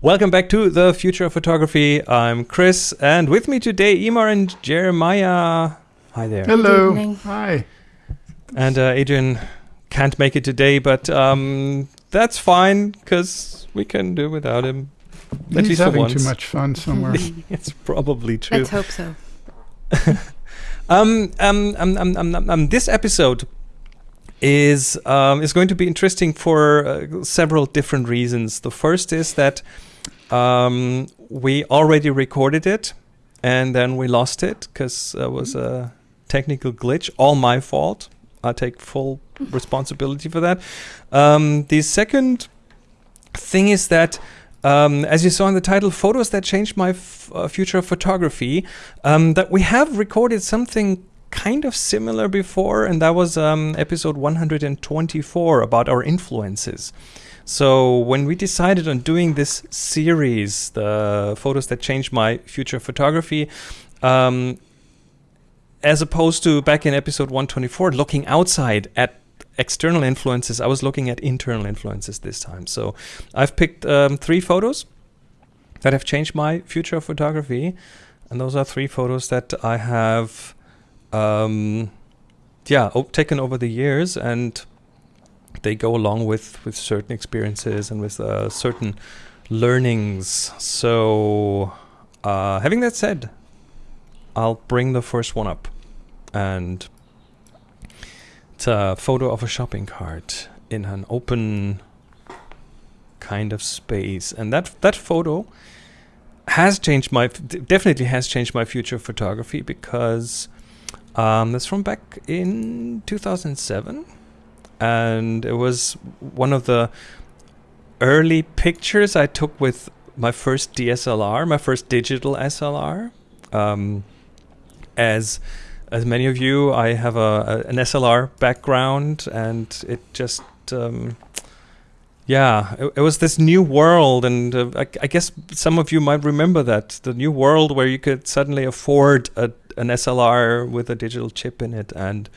Welcome back to the Future of Photography. I'm Chris, and with me today, Emer and Jeremiah. Hi there. Hello. Hi. And uh, Adrian can't make it today, but um, that's fine because we can do without him. At He's least having too much fun somewhere. it's probably true. Let's hope so. Um, um, um, um, um, um, um, this episode is um, is going to be interesting for uh, several different reasons. The first is that um, we already recorded it and then we lost it because there was a technical glitch. All my fault. I take full responsibility for that. Um, the second thing is that. Um, as you saw in the title, photos that changed my uh, future of photography. Um, that we have recorded something kind of similar before, and that was um, episode 124 about our influences. So when we decided on doing this series, the photos that changed my future photography, um, as opposed to back in episode 124, looking outside at external influences, I was looking at internal influences this time. So I've picked um, three photos that have changed my future of photography, and those are three photos that I have, um, yeah, taken over the years, and they go along with with certain experiences and with uh, certain learnings. So, uh, having that said, I'll bring the first one up, and it's a photo of a shopping cart in an open kind of space, and that that photo has changed my definitely has changed my future photography because um, that's from back in 2007, and it was one of the early pictures I took with my first DSLR, my first digital SLR. Um, as as many of you, I have a, a an SLR background, and it just um, yeah, it, it was this new world, and uh, I, I guess some of you might remember that the new world where you could suddenly afford a, an SLR with a digital chip in it, and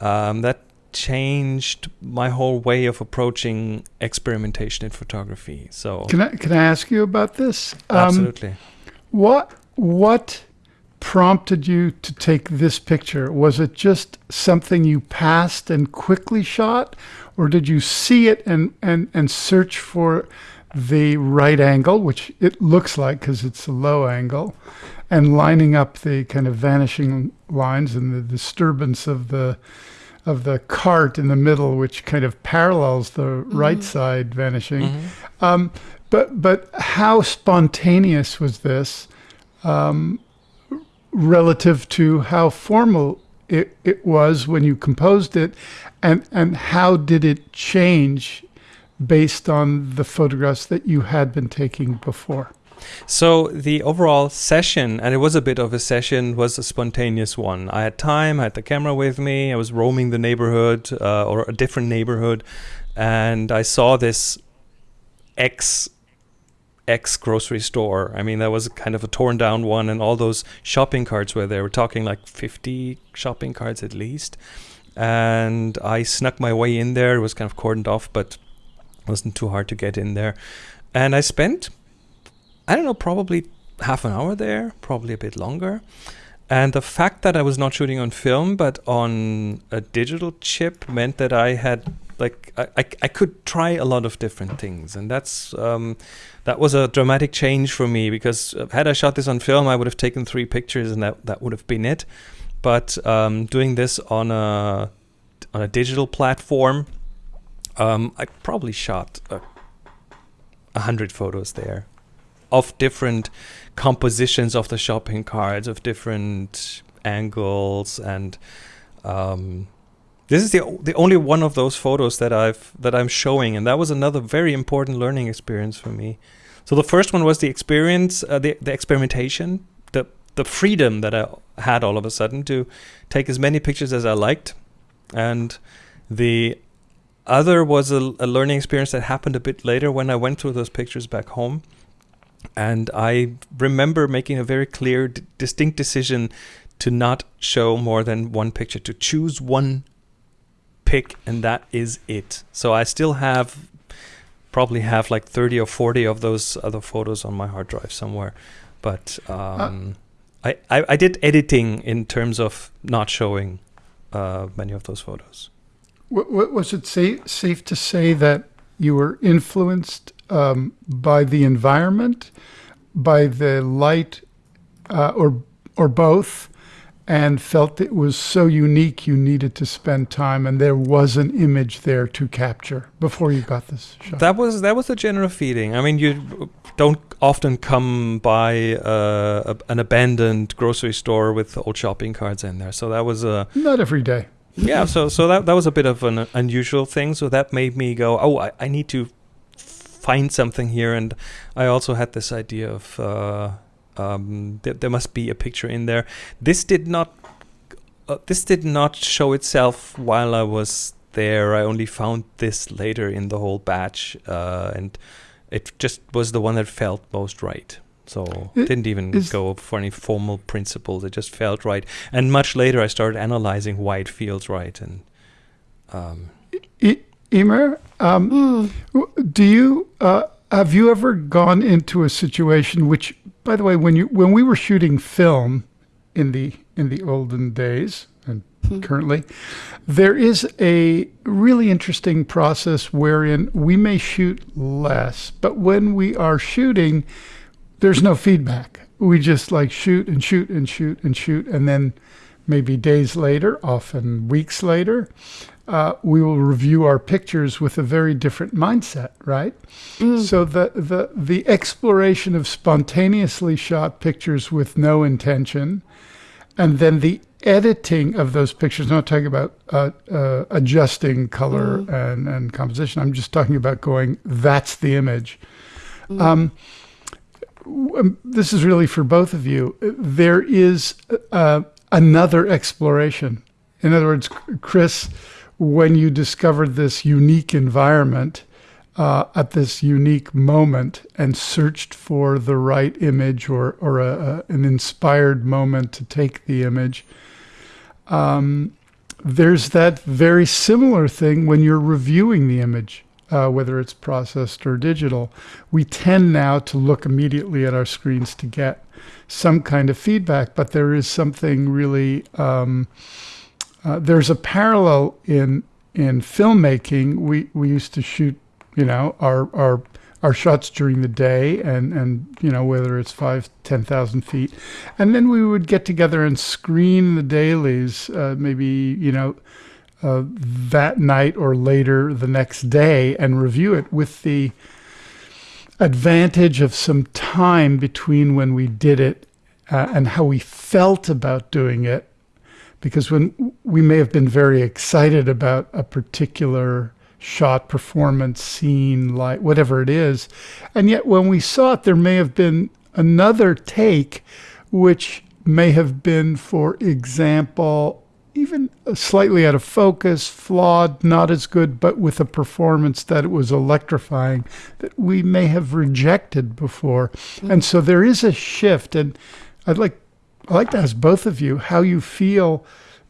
um, that changed my whole way of approaching experimentation in photography. So Can I can I ask you about this? Um, absolutely. What what prompted you to take this picture? Was it just something you passed and quickly shot, or did you see it and and and search for the right angle, which it looks like because it's a low angle, and lining up the kind of vanishing lines and the disturbance of the of the cart in the middle, which kind of parallels the right side vanishing. Mhm. Um, but but how spontaneous was this um, relative to how formal it, it was when you composed it, and and how did it change based on the photographs that you had been taking before? So the overall session, and it was a bit of a session, was a spontaneous one. I had time, I had the camera with me, I was roaming the neighborhood uh, or a different neighborhood, and I saw this X X grocery store. I mean, that was kind of a torn down one, and all those shopping carts were there. We're talking like 50 shopping carts at least. And I snuck my way in there. It was kind of cordoned off, but it wasn't too hard to get in there. And I spent I don't know, probably half an hour there, probably a bit longer. And the fact that I was not shooting on film but on a digital chip meant that I had like I, I, I could try a lot of different things. And that's um, that was a dramatic change for me because uh, had I shot this on film I would have taken three pictures and that, that would have been it. But um, doing this on a on a digital platform um, I probably shot a, a hundred photos there of different compositions of the shopping carts, of different angles, and um, this is the the only one of those photos that I've that I'm showing, and that was another very important learning experience for me. So the first one was the experience, uh, the the experimentation, the the freedom that I had all of a sudden to take as many pictures as I liked, and the other was a, a learning experience that happened a bit later when I went through those pictures back home and I remember making a very clear, d- distinct decision to not show more than one picture, to choose one pick, and that is it. So I still have probably have like 30 or 40 of those other photos on my hard drive somewhere. But um, I, I, I did editing in terms of not showing uh, many of those photos. Was it safe, safe to say that you were influenced um, by the environment, by the light, uh, or or both, and felt it was so unique you needed to spend time, and there was an image there to capture before you got this shot. That was that was the general feeling. I mean, you don't often come by uh, a, an abandoned grocery store with old shopping carts in there, so that was a not every day. yeah, so so that that was a bit of an unusual thing. So that made me go, oh, I, I need to find something here, and I also had this idea of. Uh, um, th- there must be a picture in there. This did not. Uh, this did not show itself while I was there. I only found this later in the whole batch, uh, and it just was the one that felt most right. So I- didn't even go for any formal principles. It just felt right. And much later, I started analyzing why it feels right. And um, Emer, um, Mm. do you uh, have you ever gone into a situation which, by the way, when you when we were shooting film in the in the olden days and currently, there is a really interesting process wherein we may shoot less, but when we are shooting, there's no feedback. We just like shoot and shoot and shoot and shoot, and then maybe days later, often weeks later, uh, we will review our pictures with a very different mindset, right? So the, the the exploration of spontaneously shot pictures with no intention, and then the editing of those pictures. I'm not talking about uh, uh, adjusting color and, and composition. I'm just talking about going. That's the image. Um, um, this is really for both of you. There is uh, another exploration. In other words, Chris, when you discovered this unique environment uh, at this unique moment and searched for the right image or, or a, a, an inspired moment to take the image, um, there's that very similar thing when you're reviewing the image uh, whether it's processed or digital, we tend now to look immediately at our screens to get some kind of feedback. But there is something really, um, uh, there's a parallel in in filmmaking. We we used to shoot, you know, our our our shots during the day and and you know whether it's five ten thousand feet and then we would get together and screen the dailies uh, maybe you know uh, that night or later the next day and review it with the advantage of some time between when we did it uh, and how we felt about doing it. Because when we may have been very excited about a particular shot, performance, scene, light, whatever it is, and yet when we saw it, there may have been another take, which may have been, for example, even slightly out of focus, flawed, not as good, but with a performance that it was electrifying that we may have rejected before. Hmm. And so there is a shift. And I'd like I'd like to ask both of you how you feel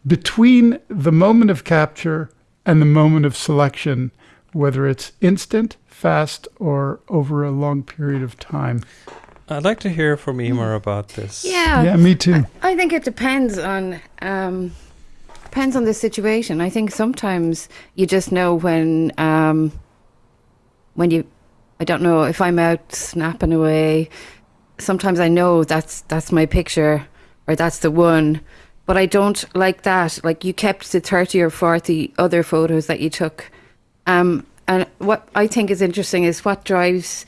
between the moment of capture and the moment of selection, whether it's instant, fast, or over a long period of time. I'd like to hear from Emer about this. Yeah. yeah, me too. I think it depends on um, depends on the situation. I think sometimes you just know when um, when you I don't know if I'm out snapping away. Sometimes I know that's that's my picture or that's the one, but I don't like that. Like you kept the thirty or forty other photos that you took, um, and what I think is interesting is what drives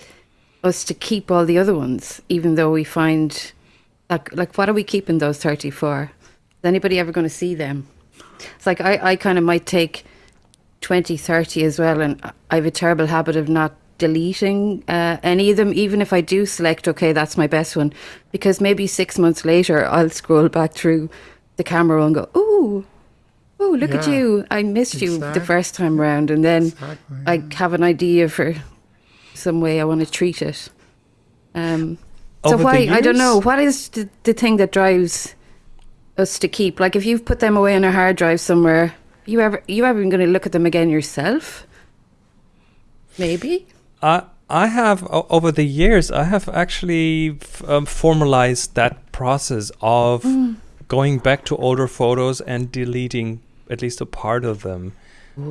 us to keep all the other ones, even though we find like like what are we keeping those 30 for? Is anybody ever going to see them? It's like i, I kind of might take 20 30 as well and i have a terrible habit of not deleting uh, any of them. Even if i do select okay that's my best one. Because maybe six months later i'll scroll back through the camera and go ooh ooh look at you. I missed you the first time round. And then Exactly. i have an idea for some way i want to treat it. Um so Over why I don't know what is the, the thing that drives us to keep? Like if you've put them away on a hard drive somewhere you ever you ever going to look at them again yourself? Maybe I I have o- over the years I have actually f- um, formalized that process of Mm. going back to older photos and deleting at least a part of them.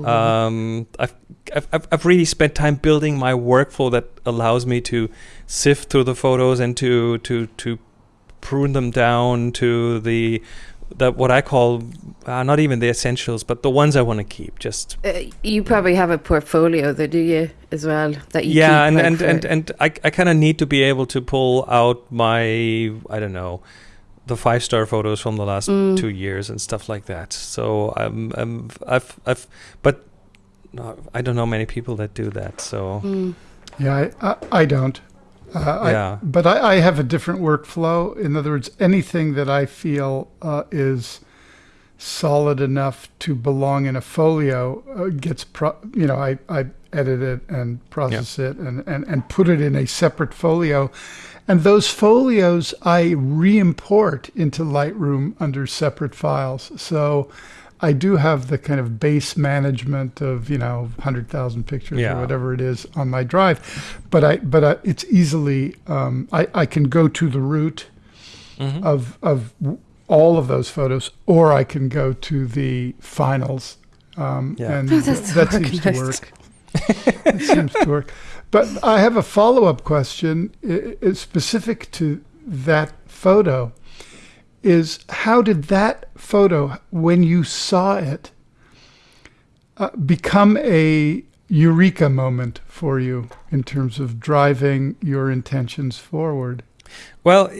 Um, I've, I've I've I've really spent time building my workflow that allows me to sift through the photos and to to to prune them down to the that what I call uh, not even the essentials, but the ones I want to keep. Just Uh, you probably have a portfolio, though, do you, as well? That you yeah, keep, and like, and, and and I I kind of need to be able to pull out my I don't know the five star photos from the last Mm. two years and stuff like that. So I'm, I'm I've I've but no, I don't know many people that do that. So Mm. Yeah, I, I, I don't. Uh, I- Yeah. but I, I have a different workflow. In other words, anything that I feel uh, is solid enough to belong in a folio uh, gets, pro- you know, I, I edit it and process it and, and, and put it in a separate folio. And those folios I re import into Lightroom under separate files. So I do have the kind of base management of, you know, 100,000 pictures Yeah. or whatever it is on my drive. But I, but I, it's easily, um, I, I can go to the root Mhm. of of all of those photos, or I can go to the finals, um, Yeah. and Oh, that's that seems to work. it seems to work. But I have a follow up question i- i- specific to that photo. Is how did that photo, when you saw it, uh, become a eureka moment for you in terms of driving your intentions forward? Well,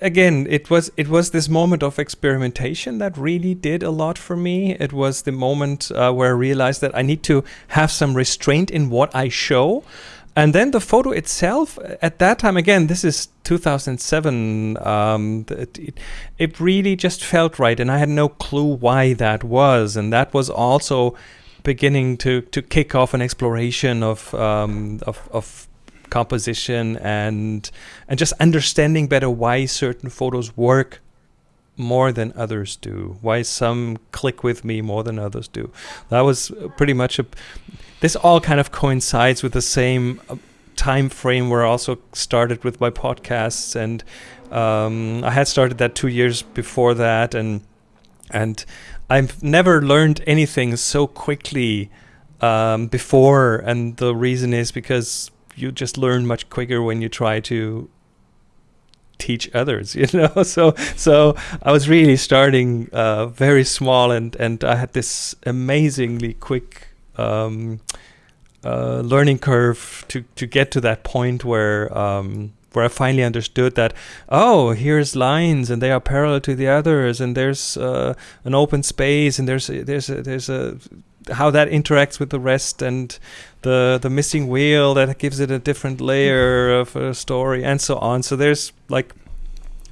again, it was it was this moment of experimentation that really did a lot for me. It was the moment uh, where I realized that I need to have some restraint in what I show. And then the photo itself, uh, at that time, again, this is 2007. Um, it, it, really just felt right, and I had no clue why that was. And that was also beginning to, to kick off an exploration of um, of, of composition and and just understanding better why certain photos work more than others do why some click with me more than others do that was pretty much a this all kind of coincides with the same uh, time frame where i also started with my podcasts and um, i had started that two years before that and and i've never learned anything so quickly um, before. And the reason is because you just learn much quicker when you try to teach others you know? So so i was really starting uh, very small and and i had this amazingly quick um, uh, learning curve to to get to that point where um, where I finally understood that oh here's lines and they are parallel to the others and there's uh, an open space and there's a, there's a, there's a how that interacts with the rest and the the missing wheel that gives it a different layer of a story and so on. So there's like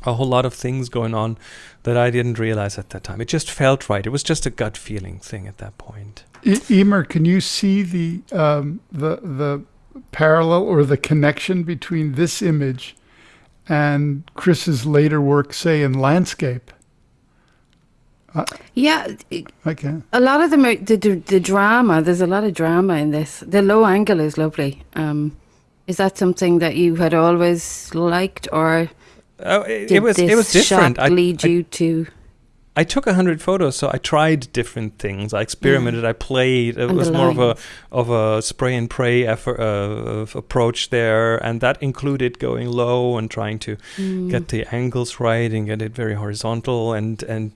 a whole lot of things going on that I didn't realize at that time. It just felt right. It was just a gut feeling thing at that point Emer, can you see the um, the the parallel or the connection between this image and Chris's later work, say in landscape? Yeah, I can. a lot of them are the, the the drama. There's a lot of drama in this. The low angle is lovely. Um, is that something that you had always liked, or oh, it, did it was this it was different shot I, lead I you to? I took a hundred photos, so I tried different things. I experimented. I played. It And was more of a of a spray and pray effort, uh, of approach there, and that included going low and trying to Mm. get the angles right and get it very horizontal and and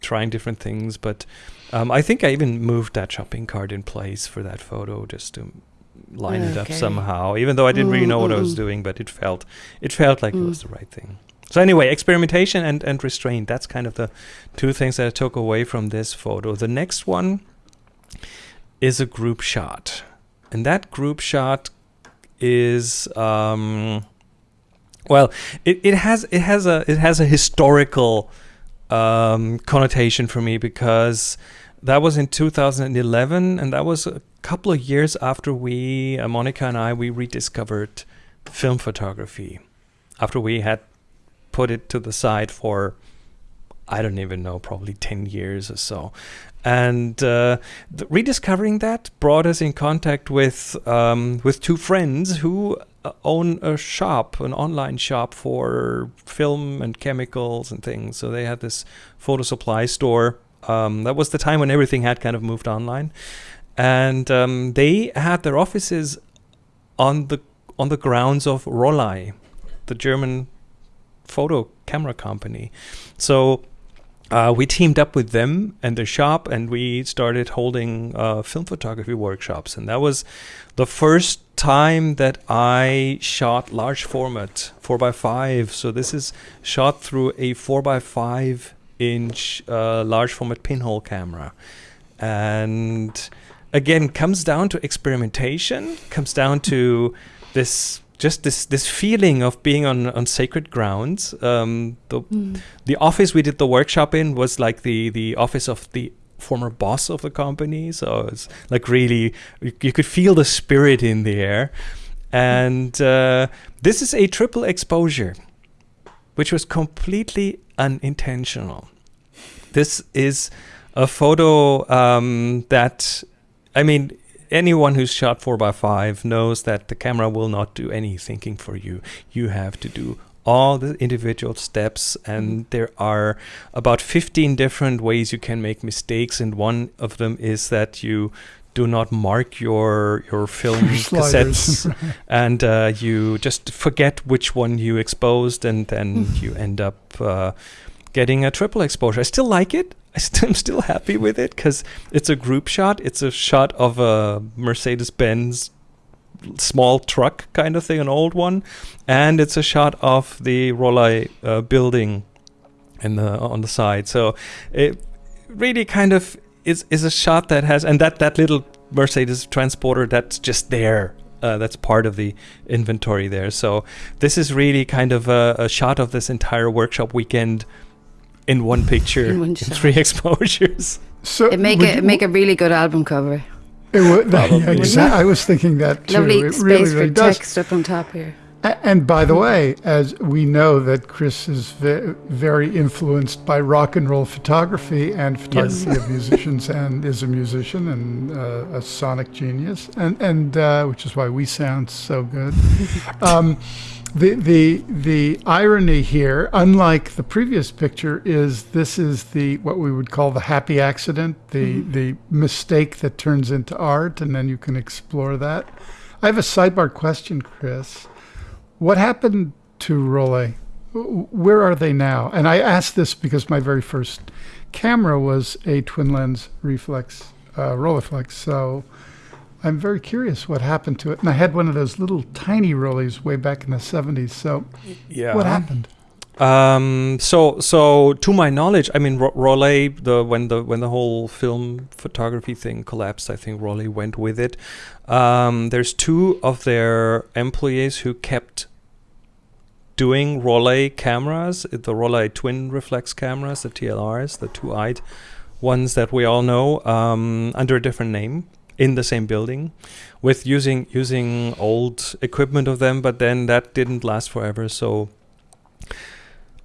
trying different things. But um, I think I even moved that shopping cart in place for that photo just to line it up somehow. Even though I didn't really Mm, know what I mm, was mm. doing, but it felt it felt like it Mm. was the right thing. So anyway, experimentation and, and restraint. That's kind of the two things that I took away from this photo. The next one is a group shot. And that group shot is um well, it, it has it has a it has a historical um connotation for me because that was in 2011 and that was a couple of years after we uh, Monica and I we rediscovered film photography after we had put it to the side for I don't even know, probably 10 years or so. And uh, rediscovering that brought us in contact with um, with two friends who uh, own a shop, an online shop for film and chemicals and things. So they had this photo supply store. Um, that was the time when everything had kind of moved online, and um, they had their offices on the on the grounds of Rollei, the German photo camera company. So uh, we teamed up with them and their shop, and we started holding uh, film photography workshops. And that was the first time that I shot large format, 4x5. So this is shot through a 4x5 inch uh, large format pinhole camera. And again, comes down to experimentation, comes down to this just this this feeling of being on on sacred grounds. Um, the mm. the office we did the workshop in was like the the office of the former boss of the company, so it's like really you, you could feel the spirit in the air. And uh, this is a triple exposure, which was completely unintentional. This is a photo um, that, I mean, anyone who's shot 4x5 knows that the camera will not do any thinking for you. You have to do all the individual steps and mm-hmm. there are about 15 different ways you can make mistakes and one of them is that you do not mark your your film cassettes and uh, you just forget which one you exposed and then you end up uh, getting a triple exposure. I still like it. I am still happy with it because it's a group shot. It's a shot of a Mercedes Benz small truck kind of thing, an old one, and it's a shot of the Rollei uh, building in the on the side. So it really kind of is is a shot that has and that that little Mercedes transporter that's just there. Uh, that's part of the inventory there. So this is really kind of a, a shot of this entire workshop weekend in one picture, in, one three exposures. So it make it make a really good album cover. It would, yeah, exactly. I was thinking that too. Lovely it space really, really for does. text up on top here. And by the way, as we know that Chris is very influenced by rock and roll photography and photography yes. of musicians, and is a musician and uh, a sonic genius, and and uh, which is why we sound so good. Um, the the the irony here, unlike the previous picture, is this is the what we would call the happy accident, the mm-hmm. the mistake that turns into art, and then you can explore that. I have a sidebar question, Chris. What happened to Rollei? Where are they now? And I ask this because my very first camera was a twin lens reflex uh, Rolleiflex, so I'm very curious what happened to it. And I had one of those little tiny Rolleis way back in the 70s. So, yeah. what happened? Um, so, so to my knowledge, I mean, Rollei, the when the when the whole film photography thing collapsed, I think Rollei went with it. Um, there's two of their employees who kept doing Rollei cameras, the Rollei twin reflex cameras, the TLRs, the two-eyed ones that we all know, um, under a different name in the same building with using using old equipment of them but then that didn't last forever so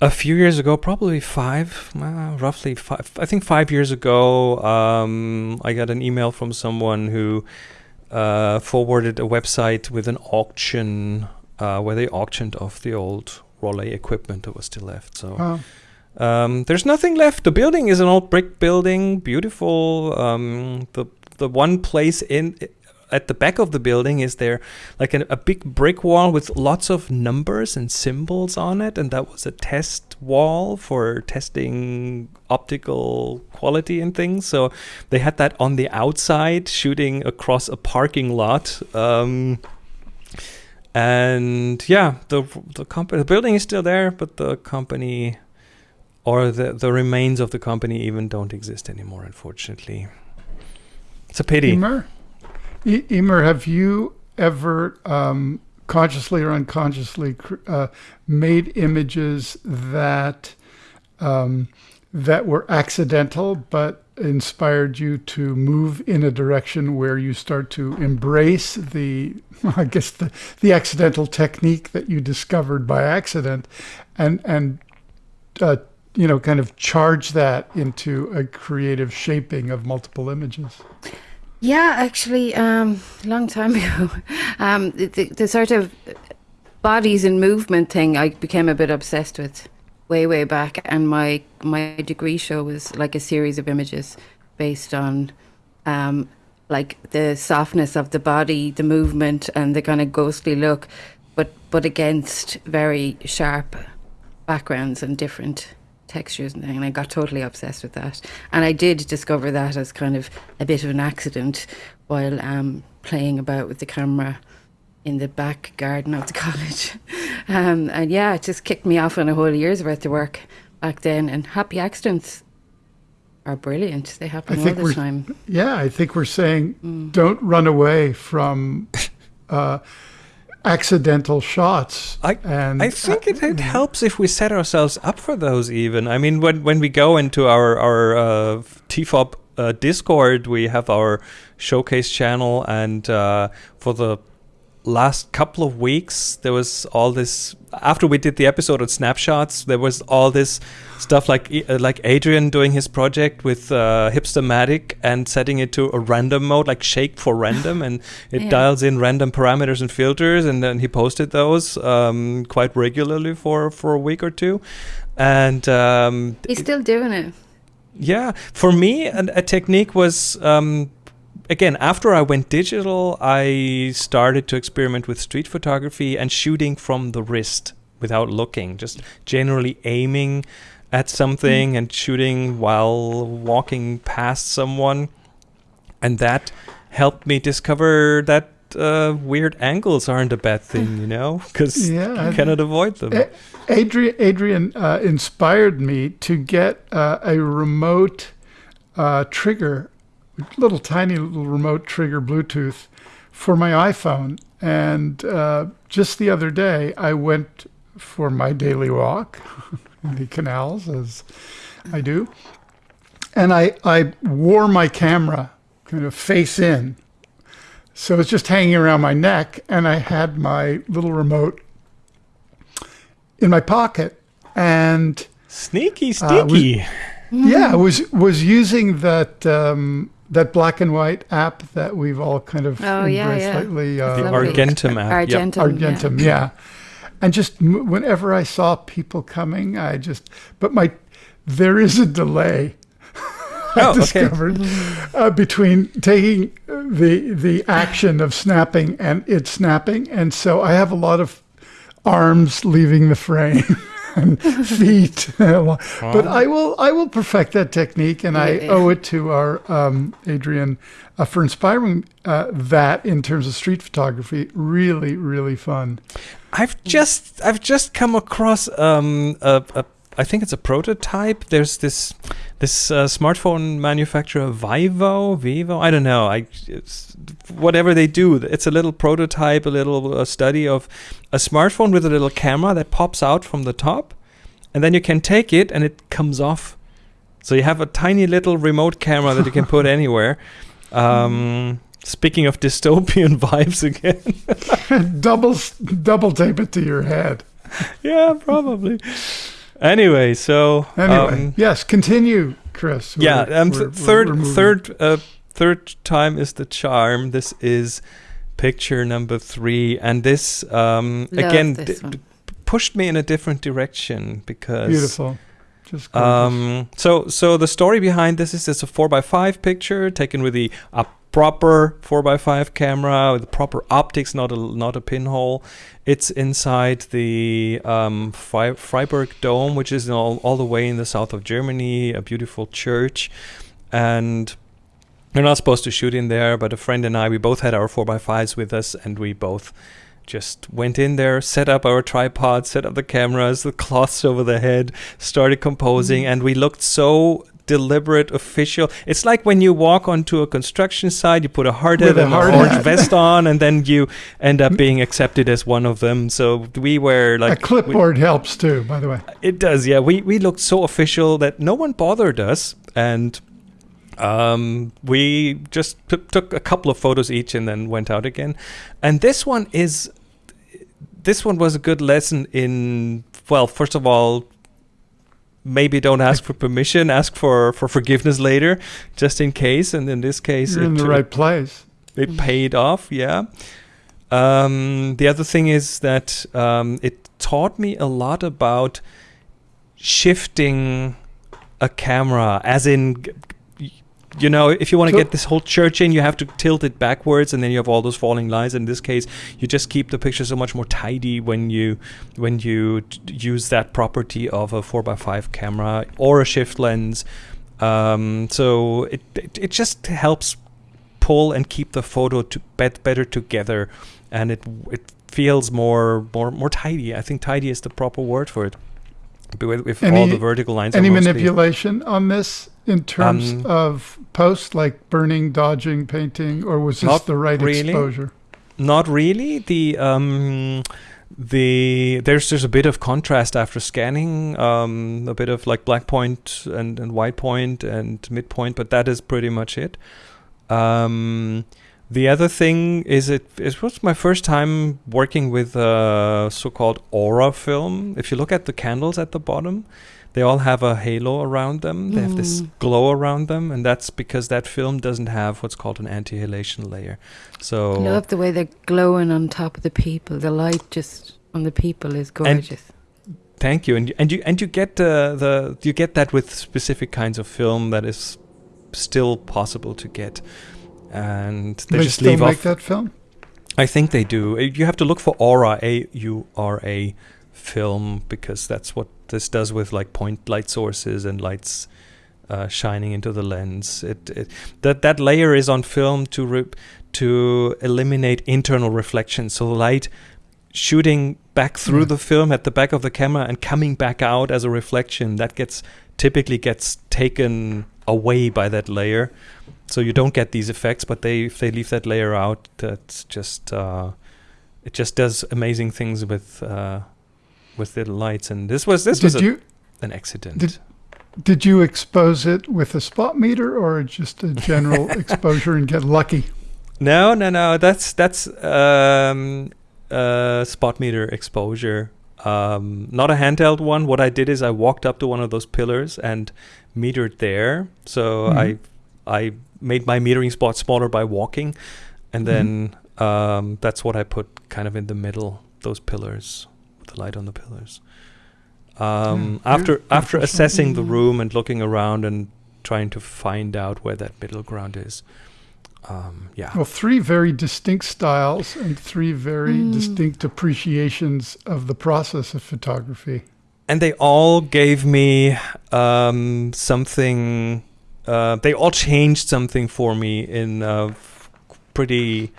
a few years ago probably five uh, roughly five i think five years ago um, i got an email from someone who uh, forwarded a website with an auction uh, where they auctioned off the old Rollei equipment that was still left so oh. Um, there's nothing left. The building is an old brick building, beautiful. Um, the the one place in at the back of the building is there like a, a, big brick wall with lots of numbers and symbols on it and that was a test wall for testing optical quality and things. So they had that on the outside shooting across a parking lot um, and yeah the the company the building is still there but the company or the the remains of the company even don't exist anymore unfortunately it's a pity. Emer, Emer have you ever um, consciously or unconsciously uh, made images that um, that were accidental but inspired you to move in a direction where you start to embrace the I guess the, the accidental technique that you discovered by accident and and uh, you know, kind of charge that into a creative shaping of multiple images? Yeah, actually, um, a long time ago, um, the, the, the sort of bodies and movement thing I became a bit obsessed with way, way back. And my my degree show was like a series of images based on um, like the softness of the body, the movement, and the kind of ghostly look, but but against very sharp backgrounds and different textures and, and I got totally obsessed with that. And I did discover that as kind of a bit of an accident while um, playing about with the camera in the back garden of the college. Um, and yeah, it just kicked me off on a whole year's worth of work back then. And happy accidents are brilliant. They happen all the time. Yeah, I think we're saying mm. don't run away from uh, accidental shots. I, and, I think uh, it, it, helps if we set ourselves up for those even. I mean, when, when we go into our, our uh, TFOP uh, Discord, we have our showcase channel and uh, for the last couple of weeks there was all this after we did the episode on snapshots there was all this stuff like uh, like adrian doing his project with uh, hipstamatic and setting it to a random mode like shake for random and it yeah. dials in random parameters and filters and then he posted those um, quite regularly for for a week or two. And um, he's still doing it. Yeah. For me a, a technique was um, again, after I went digital, I started to experiment with street photography and shooting from the wrist without looking, just generally aiming at something mm. and shooting while walking past someone. And that helped me discover that uh, weird angles aren't a bad thing, you know, because yeah, you cannot avoid them. Adrian, Adrian uh, inspired me to get uh, a remote uh, trigger little tiny little remote trigger Bluetooth for my iPhone. And uh, just the other day, I went for my daily walk in the canals, as I do. And I, I wore my camera kind of face in. So it's just hanging around my neck. And I had my little remote in my pocket. And sneaky, sneaky. Uh, was, yeah, was was using that um, that black and white app that we've all kind of oh, embraced yeah, yeah. lately. Uh, the Argentum app. Argentum, yep. Argentum, yeah. yeah. And just whenever I saw people coming, I just, but my, there is a delay. I oh, discovered okay. uh, between taking the the action of snapping and it snapping, and so I have a lot of arms leaving the frame. and feet. but I will I will perfect that technique, and I owe it to our um, Adrian uh, for inspiring uh, that in terms of street photography. Really, really fun. I've just I've just come across um, a, a I think it's a prototype. There's this this uh, smartphone manufacturer Vivo, Vivo. I don't know. I whatever they do, it's a little prototype, a little uh, study of a smartphone with a little camera that pops out from the top, and then you can take it and it comes off. So you have a tiny little remote camera that you can put anywhere. Um, speaking of dystopian vibes again, double double tape it to your head. yeah, probably. Anyway, so anyway, um, yes, continue, Chris. We're, yeah, um, th- we're, 3rd we're third, uh, third time is the charm. This is picture number three, and this um, again this d- d- pushed me in a different direction because beautiful. Just um, so so the story behind this is it's a four by five picture taken with the uh, proper 4x5 camera with proper optics, not a not a pinhole. It's inside the um, Freiburg Dome, which is all, all the way in the south of Germany, a beautiful church. And we're not supposed to shoot in there, but a friend and I, we both had our 4x5s with us, and we both just went in there, set up our tripod, set up the cameras, the cloths over the head, started composing, mm-hmm. and we looked so deliberate official. It's like when you walk onto a construction site, you put a hard hat and an orange vest on, and then you end up being accepted as one of them. So we were like a clipboard we, helps too, by the way. It does, yeah. We we looked so official that no one bothered us, and um, we just t- took a couple of photos each and then went out again. And this one is this one was a good lesson in well, first of all, maybe don't ask for permission, ask for, for forgiveness later, just in case. And in this case, You're in the it, right place. it paid off. Yeah. Um, the other thing is that um, it taught me a lot about shifting a camera, as in, g- g- you know, if you want to get this whole church in, you have to tilt it backwards, and then you have all those falling lines. In this case, you just keep the picture so much more tidy when you when you use that property of a four x five camera or a shift lens. Um, so it, it it just helps pull and keep the photo to bet better together, and it it feels more more more tidy. I think tidy is the proper word for it. With, with all the vertical lines. Any manipulation on this in terms Um, of post, like burning, dodging, painting, or was this Not the right really. exposure? Not really. The um, the there's there's a bit of contrast after scanning, um, a bit of like black point and, and white point and midpoint, but that is pretty much it. Um, the other thing is it it was my first time working with uh, so-called aura film. If you look at the candles at the bottom, they all have a halo around them. They have this Mm. glow around them, and that's because that film doesn't have what's called an anti-halation layer. So I love the way they're glowing on top of the people. The light just on the people is gorgeous. Thank you, and you- and you and you get the the you get that with specific kinds of film that is still possible to get, and they, They just still leave make off. that film? I think they do. Uh, You have to look for Aura A U R A film because that's what this does with like point light sources and lights uh, shining into the lens. It, it that that layer is on film to re- to eliminate internal reflection. So light shooting back through Mm. the film at the back of the camera and coming back out as a reflection that gets typically gets taken away by that layer so you don't get these effects but they if they leave that layer out that's just uh, it just does amazing things with uh, with the lights and this was this did was a, you an accident did- did you expose it with a spot meter or just a general exposure and get lucky? No, no, no. That's that's um, uh, spot meter exposure. Um, not a handheld one. What I did is I walked up to one of those pillars and metered there. So Mhm. I I made my metering spot smaller by walking, and then um, that's what I put kind of in the middle. Those pillars, with the light on the pillars. Um, Yeah, after good- after good assessing the Mhm. room and looking around and trying to find out where that middle ground is. Um, yeah. Well, three very distinct styles and three very Mm. distinct appreciations of the process of photography. and they all gave me um, something. Uh, they all changed something for me in a f- pretty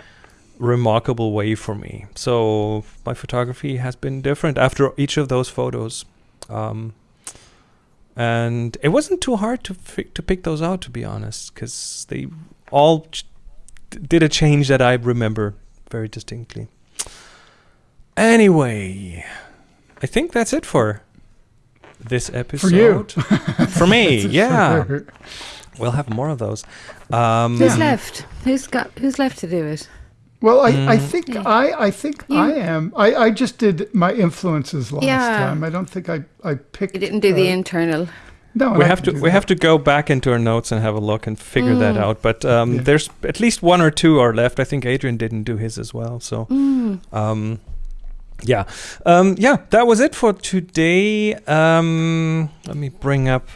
remarkable way for me. So my photography has been different after each of those photos, um, and it wasn't too hard to fi- to pick those out, to be honest, because they all ch- did a change that I remember very distinctly. Anyway, I think that's it for this episode. For you. For me, yeah. for- We'll have more of those. Um, Who's left? Who's got? Who's left to do it? Well, I, I Mm. think Yeah. I I think You- I am. I, I just did my influences last Yeah. time. I don't think I I picked. You didn't do the uh, internal. No, we I have to we that. have to go back into our notes and have a look and figure that Mm. out. But um, Yeah. there's at least one or two are left. I think Adrian didn't do his as well. So Mm. um, yeah, um, yeah, that was it for today. Um, let me bring up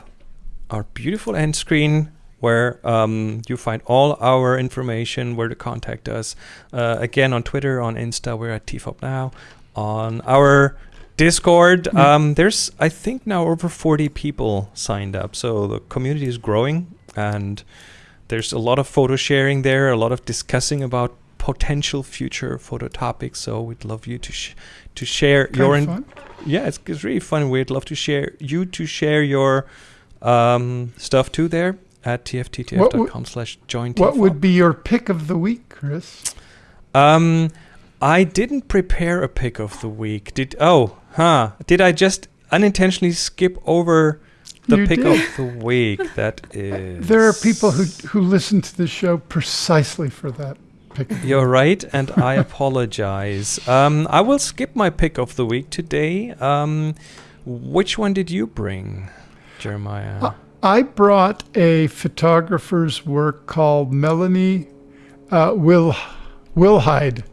our beautiful end screen where um, you find all our information, where to contact us. Uh, again, on Twitter, on Insta, we're at TFOP now. On our Discord, Mhm. um, there's I think now over 40 people signed up, so the community is growing, and there's a lot of photo sharing there, a lot of discussing about potential future photo topics. So we'd love you to sh- to share Kind your fun. yeah, it's, it's really fun. We'd love to share you to share your um, stuff too there at tfttf.com slash join What would be your pick of the week, Chris? um I didn't prepare a pick of the week. Did oh huh. Did I just unintentionally skip over the You pick did. of the week? That is There are people who who listen to the show precisely for that pick. of the You're right, and I apologize. Um, I will skip my pick of the week today. Um, which one did you bring? Jeremiah? Uh, I brought a photographer's work called Melanie uh, Will Wilhide.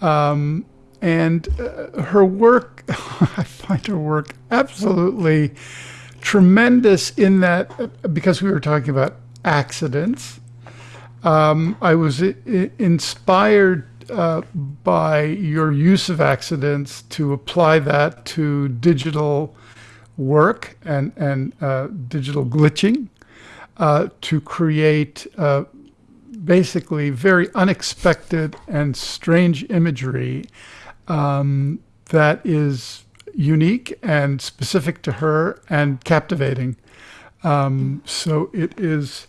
Um, and uh, her work, I find her work absolutely tremendous in that, uh, because we were talking about accidents, um, I was inspired uh, by your use of accidents to apply that to digital work and, and uh, digital glitching uh, to create uh, basically very unexpected and strange imagery um, that is unique and specific to her and captivating. Um, so it is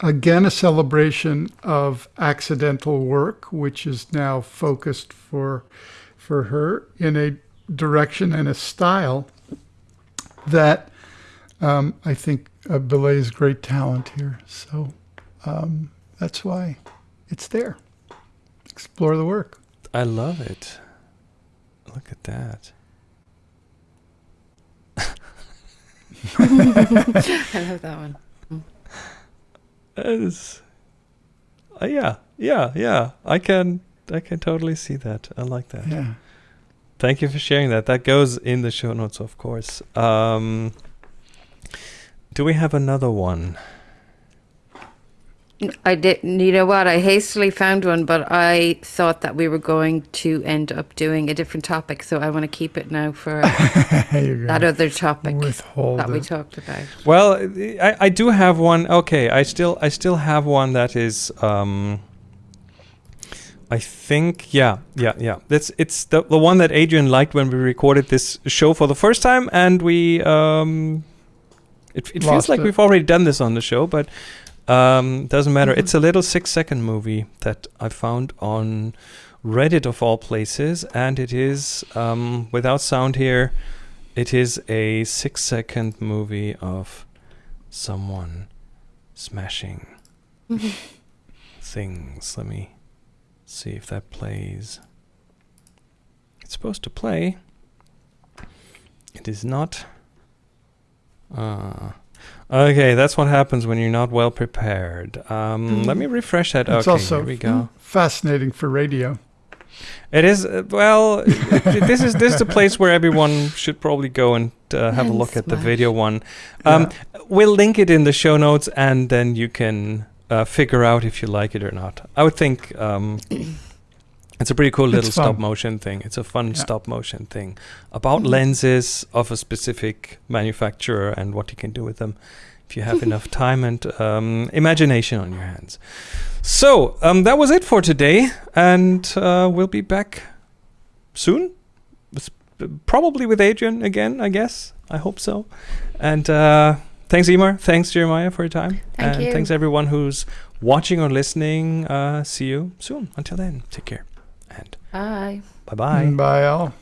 again a celebration of accidental work, which is now focused for for her in a direction and a style that um, I think uh, belays great talent here. So um, that's why it's there. Explore the work. I love it. Look at that. I love that one. That is, uh, yeah, yeah, yeah. I can, I can totally see that. I like that. Yeah. Thank you for sharing that. That goes in the show notes, of course. Um, do we have another one? I did. You know what? I hastily found one, but I thought that we were going to end up doing a different topic, so I want to keep it now for There you go. that other topic Withhold that we it. talked about. Well, I, I do have one. Okay, I still I still have one that is um I think yeah, yeah, yeah. That's it's the the one that Adrian liked when we recorded this show for the first time and we um it, it feels like it. we've already done this on the show, but um doesn't matter. Mhm. It's a little 6 second movie that I found on Reddit of all places and it is um without sound here it is a six second movie of someone smashing things. Let me see if that plays. It's supposed to play. It is not. Uh, okay, that's what happens when you're not well prepared. Um, Let me refresh that. It's okay, also here we go. fascinating for radio. It is uh, well. it- it- this is this is the place where everyone should probably go and uh, have a And look at the video one. Um, We'll link it in the show notes, and then you can uh, figure out if you like it or not. I would think um, it's a pretty cool little fun. stop motion thing. It's a fun Yeah. stop motion thing about Mhm. lenses of a specific manufacturer and what you can do with them if you have enough time and um, imagination on your hands. So um, that was it for today, and uh, we'll be back soon. Probably with Adrian again, I guess. I hope so. And uh, thanks, Emer. Thanks, Jeremiah, for your time. Thank and you. thanks, everyone who's watching or listening. Uh, see you soon. Until then, take care. And Bye. bye bye. Bye, Al.